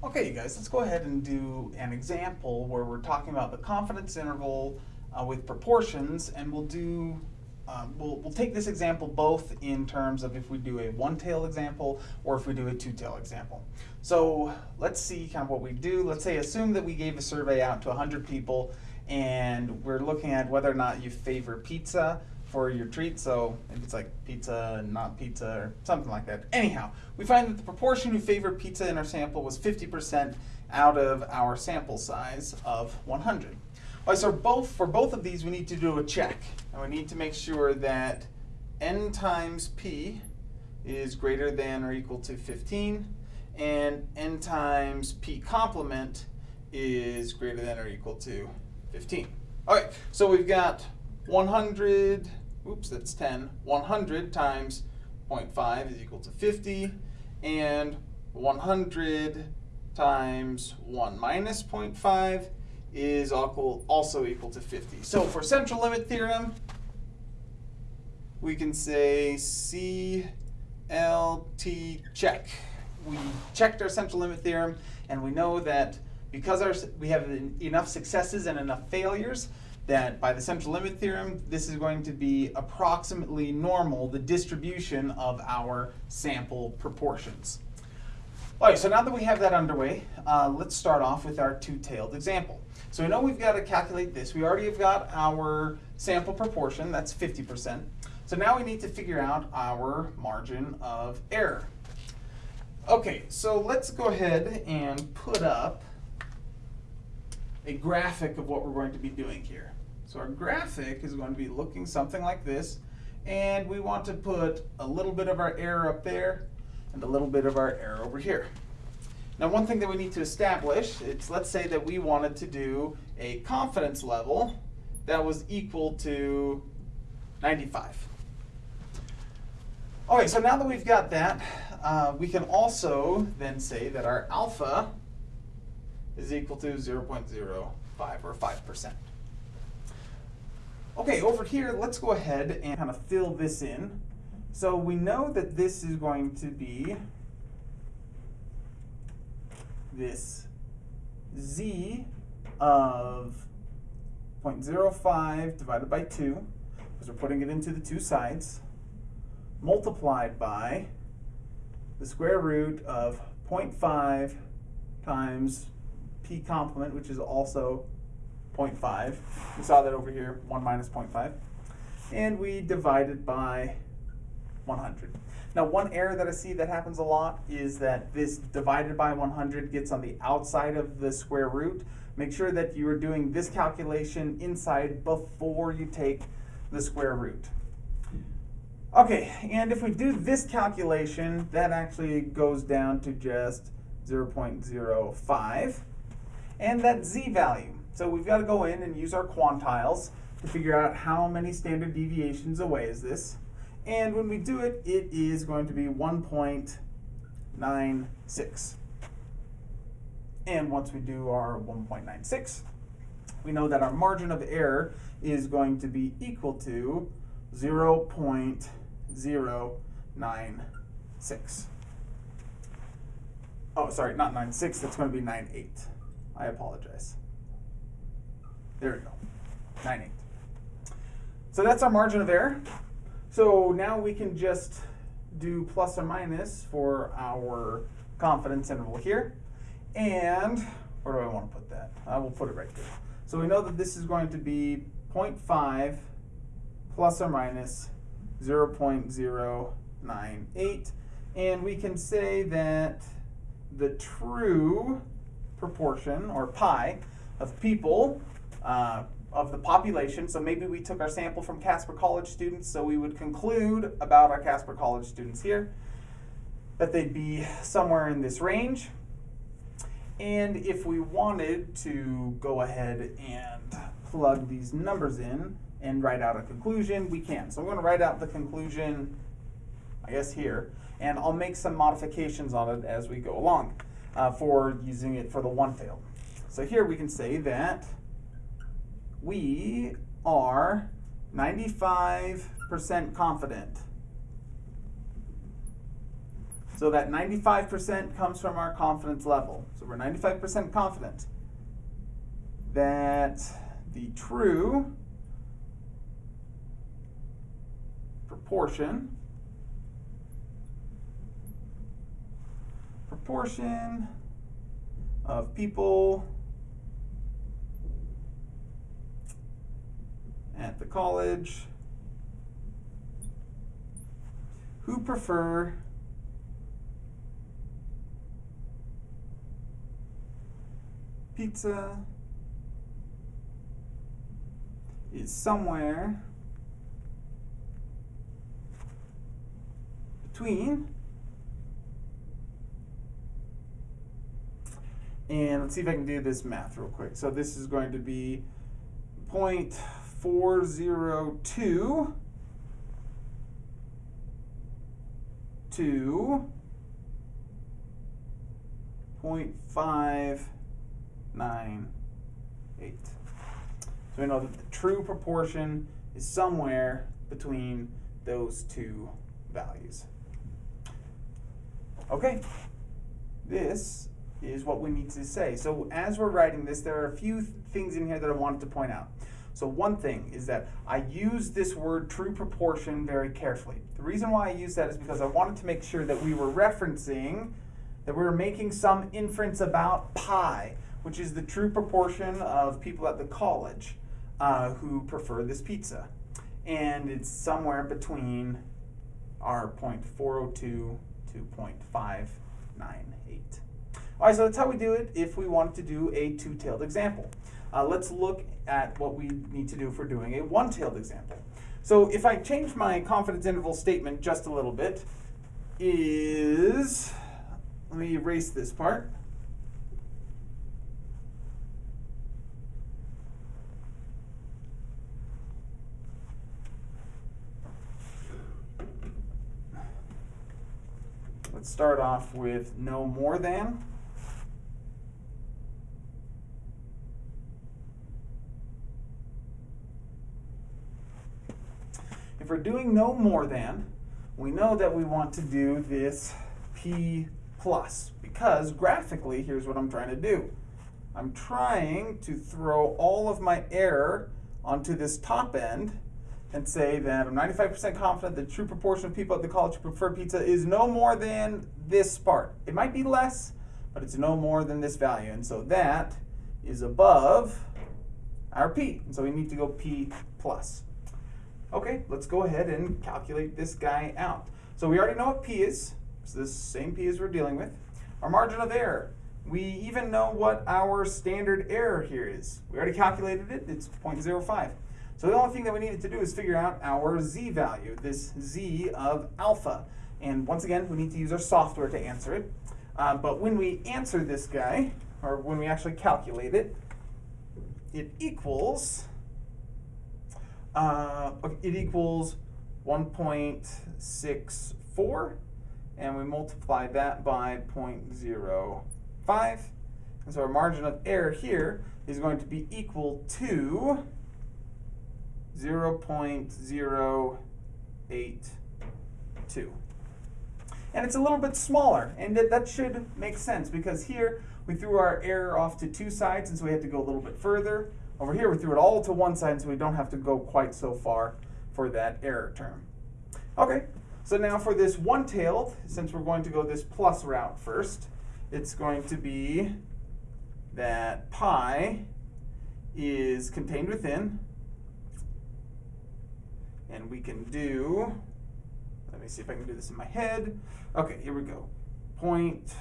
Okay, you guys, let's go ahead and do an example where we're talking about the confidence interval uh, with proportions, and we'll do, um, we'll, we'll take this example both in terms of if we do a one-tail example or if we do a two-tail example. So let's see kind of what we do. Let's say assume that we gave a survey out to 100 people and we're looking at whether or not you favor pizza for your treat. So maybe it's like pizza and not pizza or something like that. Anyhow, we find that the proportion who favored pizza in our sample was 50% out of our sample size of 100. All right, so both, for both of these, we need to do a check. And we need to make sure that n times p is greater than or equal to 15, and n times p complement is greater than or equal to 15. All right, so we've got 100, oops, that's 10. 100 times 0.5 is equal to 50, and 100 times 1 minus 0.5 is also equal to 50. So for central limit theorem, we can say CLT check. We checked our central limit theorem, and we know that because our, we have enough successes and enough failures that by the central limit theorem, this is going to be approximately normal, the distribution of our sample proportions. All right, so now that we have that underway, uh, let's start off with our two-tailed example. So we know we've got to calculate this. We already have got our sample proportion, that's 50%. So now we need to figure out our margin of error. Okay, so let's go ahead and put up a graphic of what we're going to be doing here. So our graphic is going to be looking something like this. And we want to put a little bit of our error up there and a little bit of our error over here. Now one thing that we need to establish, it's let's say that we wanted to do a confidence level that was equal to 95. Okay, so now that we've got that, uh, we can also then say that our alpha is equal to 0.05 or 5%. Okay, over here, let's go ahead and kind of fill this in. So we know that this is going to be this z of 0.05 divided by 2, because we're putting it into the two sides, multiplied by the square root of 0.5 times p complement, which is also 0.5. We saw that over here, 1 minus 0.5. And we divided by 100. Now one error that I see that happens a lot is that this divided by 100 gets on the outside of the square root. Make sure that you are doing this calculation inside before you take the square root. Okay, and if we do this calculation, that actually goes down to just 0.05 and that z value. So we've got to go in and use our quantiles to figure out how many standard deviations away is this. And when we do it, it is going to be 1.96. And once we do our 1.96, we know that our margin of error is going to be equal to 0.096. Oh, sorry, not 96, that's going to be 98. I apologize. There we go, 9 8. So that's our margin of error. So now we can just do plus or minus for our confidence interval here. And where do I want to put that? I will put it right there. So we know that this is going to be 0.5 plus or minus 0.098. And we can say that the true proportion, or pi, of people uh, of the population. So maybe we took our sample from Casper College students, so we would conclude about our Casper College students here that they'd be somewhere in this range. And if we wanted to go ahead and plug these numbers in and write out a conclusion, we can. So I'm going to write out the conclusion, I guess here, and I'll make some modifications on it as we go along uh, for using it for the one-tailed. So here we can say that we are 95% confident So that 95% comes from our confidence level. So we're 95% confident that the true proportion proportion of people at the college. Who prefer? Pizza. Is somewhere between. And let's see if I can do this math real quick. So this is going to be 0.402 to 0.598. So we know that the true proportion is somewhere between those two values. Okay, this is what we need to say. So as we're writing this, there are a few th things in here that I wanted to point out. So one thing is that I use this word true proportion very carefully. The reason why I use that is because I wanted to make sure that we were referencing, that we were making some inference about pi, which is the true proportion of people at the college uh, who prefer this pizza. And it's somewhere between our 0.402 to 0.598. All right, so that's how we do it if we want to do a two-tailed example. Uh, let's look at what we need to do for doing a one-tailed example. So if I change my confidence interval statement just a little bit, is, let me erase this part. Let's start off with no more than. If we're doing no more than, we know that we want to do this p plus because graphically, here's what I'm trying to do. I'm trying to throw all of my error onto this top end and say that I'm 95% confident the true proportion of people at the college who prefer pizza is no more than this part. It might be less, but it's no more than this value. And so that is above our p. And so we need to go p plus. Okay, let's go ahead and calculate this guy out. So we already know what P is. It's this same P as we're dealing with. Our margin of error. We even know what our standard error here is. We already calculated it. It's 0.05. So the only thing that we needed to do is figure out our z value, this z of alpha. And once again, we need to use our software to answer it. Uh, but when we answer this guy, or when we actually calculate it, it equals uh, it equals 1.64, and we multiply that by 0.05. And so our margin of error here is going to be equal to 0.082. And it's a little bit smaller, and that should make sense because here we threw our error off to two sides, and so we had to go a little bit further. Over here, we threw it all to one side so we don't have to go quite so far for that error term. Okay, so now for this one-tailed, since we're going to go this plus route first, it's going to be that pi is contained within, and we can do, let me see if I can do this in my head. Okay, here we go. Point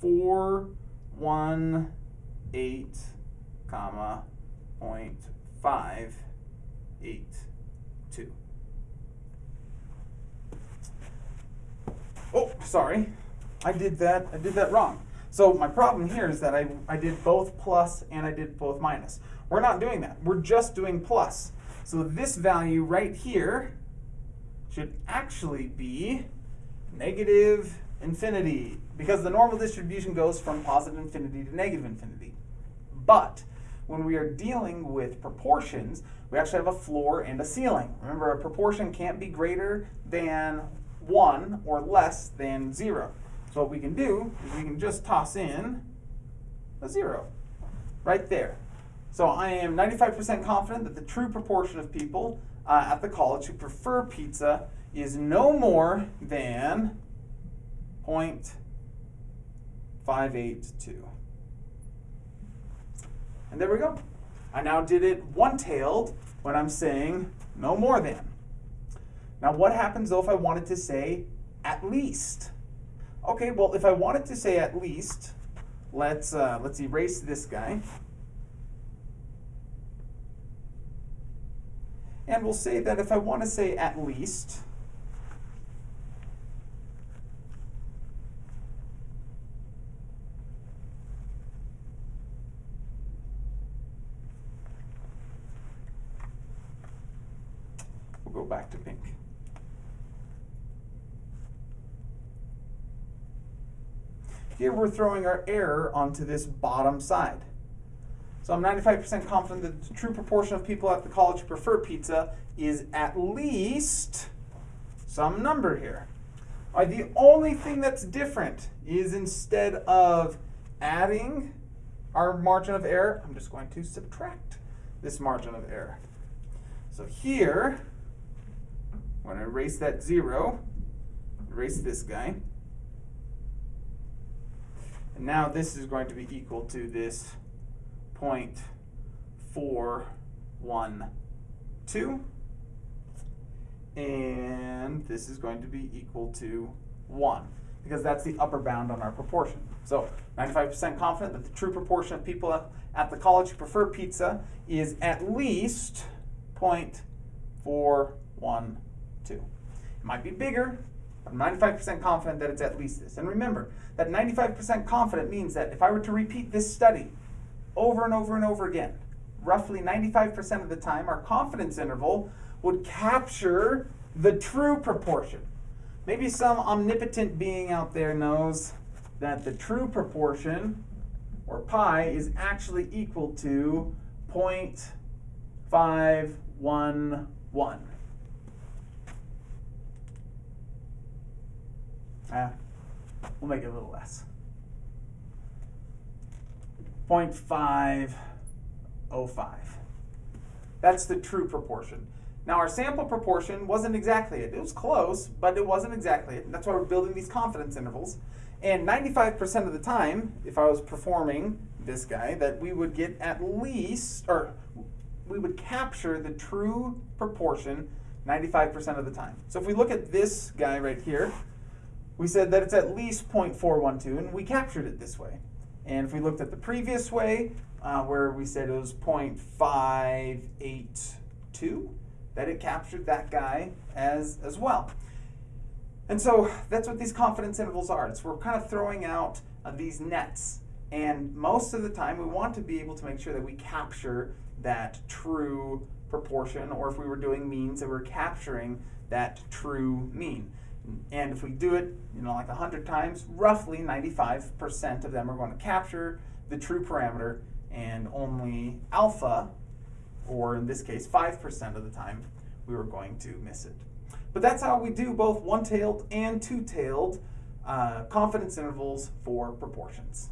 four one eight comma 0.582. Oh, sorry. I did that, I did that wrong. So my problem here is that I, I did both plus and I did both minus. We're not doing that. We're just doing plus. So this value right here should actually be negative infinity because the normal distribution goes from positive infinity to negative infinity. But when we are dealing with proportions, we actually have a floor and a ceiling. Remember, a proportion can't be greater than 1 or less than 0. So what we can do is we can just toss in a zero right there. So I am 95% confident that the true proportion of people uh, at the college who prefer pizza is no more than 0.582. And there we go. I now did it one-tailed when I'm saying no more than. Now what happens though if I wanted to say at least? Okay, well if I wanted to say at least, let's, uh, let's erase this guy. And we'll say that if I want to say at least, back to pink. Here we're throwing our error onto this bottom side. So I'm 95% confident that the true proportion of people at the college who prefer pizza is at least some number here. All right, the only thing that's different is instead of adding our margin of error, I'm just going to subtract this margin of error. So here, I'm to erase that zero, erase this guy. And now this is going to be equal to this 0.412. And this is going to be equal to 1 because that's the upper bound on our proportion. So 95% confident that the true proportion of people at the college who prefer pizza is at least 0.412. It might be bigger, I'm 95% confident that it's at least this. And remember, that 95% confident means that if I were to repeat this study over and over and over again, roughly 95% of the time, our confidence interval would capture the true proportion. Maybe some omnipotent being out there knows that the true proportion, or pi, is actually equal to 0.511. Ah, we'll make it a little less. 0.505. That's the true proportion. Now our sample proportion wasn't exactly it. It was close, but it wasn't exactly it. And that's why we're building these confidence intervals. And 95% of the time, if I was performing this guy, that we would get at least, or we would capture the true proportion 95% of the time. So if we look at this guy right here, we said that it's at least 0.412, and we captured it this way. And if we looked at the previous way, uh, where we said it was 0.582, that it captured that guy as, as well. And so that's what these confidence intervals are. It's we're kind of throwing out uh, these nets. And most of the time, we want to be able to make sure that we capture that true proportion, or if we were doing means, that we're capturing that true mean. And if we do it, you know, like 100 times, roughly 95% of them are going to capture the true parameter and only alpha, or in this case 5% of the time, we were going to miss it. But that's how we do both one-tailed and two-tailed uh, confidence intervals for proportions.